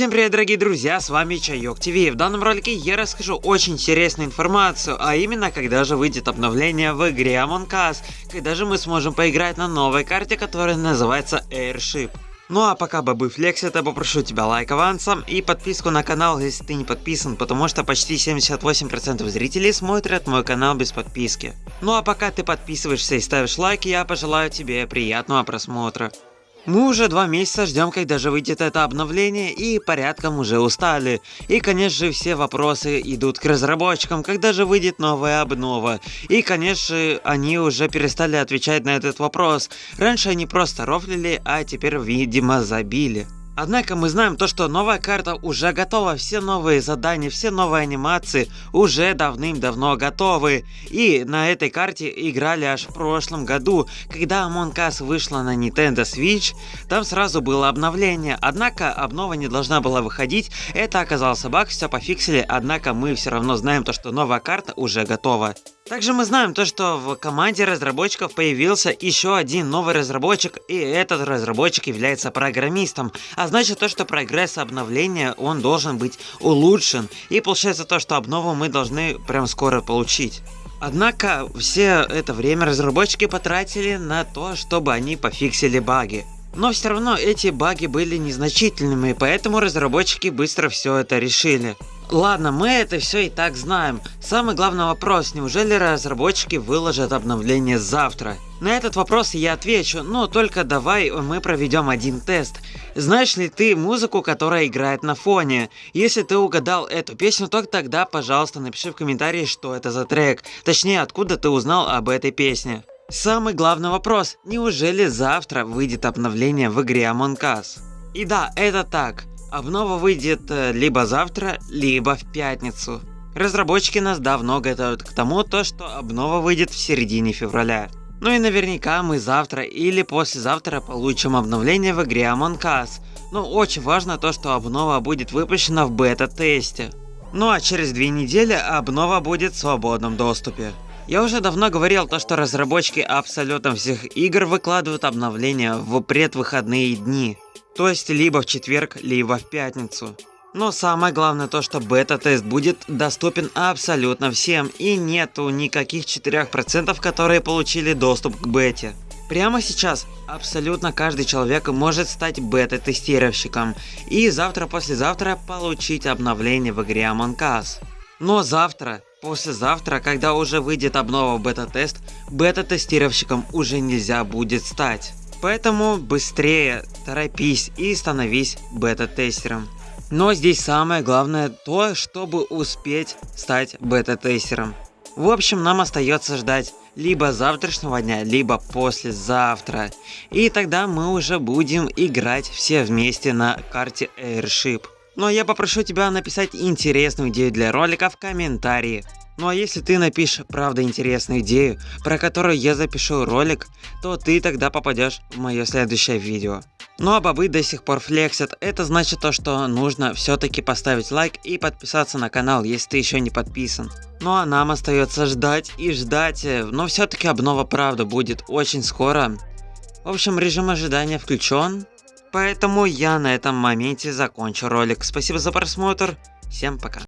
Всем привет, дорогие друзья, с вами Чайок ТВ. В данном ролике я расскажу очень интересную информацию, а именно, когда же выйдет обновление в игре Among Us, когда же мы сможем поиграть на новой карте, которая называется Airship. Ну а пока бабы флексит, я попрошу тебя лайк авансом и подписку на канал, если ты не подписан, потому что почти 78% зрителей смотрят мой канал без подписки. Ну а пока ты подписываешься и ставишь лайки, я пожелаю тебе приятного просмотра. Мы уже два месяца ждем, когда же выйдет это обновление и порядком уже устали. И конечно же все вопросы идут к разработчикам, когда же выйдет новая обнова. И конечно они уже перестали отвечать на этот вопрос. Раньше они просто рофлили, а теперь видимо забили. Однако мы знаем то, что новая карта уже готова, все новые задания, все новые анимации уже давным-давно готовы. И на этой карте играли аж в прошлом году, когда Among Us вышла на Nintendo Switch, там сразу было обновление, однако обнова не должна была выходить, это оказался баг, все пофиксили, однако мы все равно знаем то, что новая карта уже готова. Также мы знаем то, что в команде разработчиков появился еще один новый разработчик, и этот разработчик является программистом, а значит то, что прогресс обновления, он должен быть улучшен, и получается то, что обнову мы должны прям скоро получить. Однако все это время разработчики потратили на то, чтобы они пофиксили баги. Но все равно эти баги были незначительными, поэтому разработчики быстро все это решили. Ладно, мы это все и так знаем. Самый главный вопрос, неужели разработчики выложат обновление завтра? На этот вопрос я отвечу, но только давай мы проведем один тест. Знаешь ли ты музыку, которая играет на фоне? Если ты угадал эту песню, то тогда, пожалуйста, напиши в комментарии, что это за трек. Точнее, откуда ты узнал об этой песне. Самый главный вопрос, неужели завтра выйдет обновление в игре Among Us? И да, это так. Обнова выйдет э, либо завтра, либо в пятницу. Разработчики нас давно готовят к тому, то, что обнова выйдет в середине февраля. Ну и наверняка мы завтра или послезавтра получим обновление в игре Among Us. Но очень важно то, что обнова будет выпущена в бета-тесте. Ну а через две недели обнова будет в свободном доступе. Я уже давно говорил то, что разработчики абсолютно всех игр выкладывают обновления в предвыходные дни. То есть либо в четверг, либо в пятницу. Но самое главное то, что бета-тест будет доступен абсолютно всем и нету никаких 4%, которые получили доступ к бете. Прямо сейчас абсолютно каждый человек может стать бета-тестировщиком и завтра-послезавтра получить обновление в игре Among Us. Но завтра, послезавтра, когда уже выйдет обнова бета-тест, бета-тестировщиком уже нельзя будет стать. Поэтому быстрее торопись и становись бета-тестером. Но здесь самое главное то, чтобы успеть стать бета-тестером. В общем, нам остается ждать либо завтрашнего дня, либо послезавтра. И тогда мы уже будем играть все вместе на карте Airship. Но я попрошу тебя написать интересную идею для ролика в комментарии. Ну а если ты напишешь правда интересную идею, про которую я запишу ролик, то ты тогда попадешь в мое следующее видео. Ну а бобы до сих пор флексят, это значит то, что нужно все-таки поставить лайк и подписаться на канал, если ты еще не подписан. Ну а нам остается ждать и ждать, но все-таки обнова правда будет очень скоро. В общем, режим ожидания включен, поэтому я на этом моменте закончу ролик. Спасибо за просмотр, всем пока.